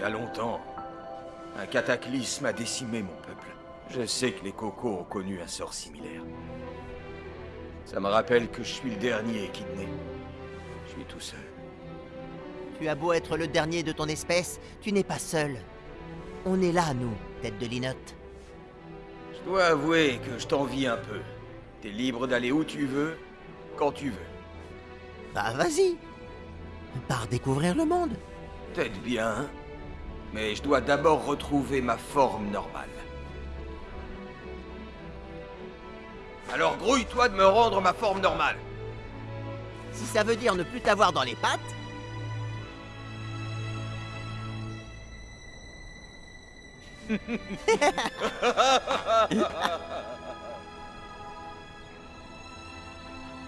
Il y a longtemps, un cataclysme a décimé mon peuple. Je sais que les cocos ont connu un sort similaire. Ça me rappelle que je suis le dernier kidné. Je suis tout seul. Tu as beau être le dernier de ton espèce, tu n'es pas seul. On est là, nous, tête de linotte. Je dois avouer que je t'envie un peu. T'es libre d'aller où tu veux, quand tu veux. Bah vas-y Pars découvrir le monde Peut-être bien, mais je dois d'abord retrouver ma forme normale. Alors grouille-toi de me rendre ma forme normale. Si ça veut dire ne plus t'avoir dans les pattes...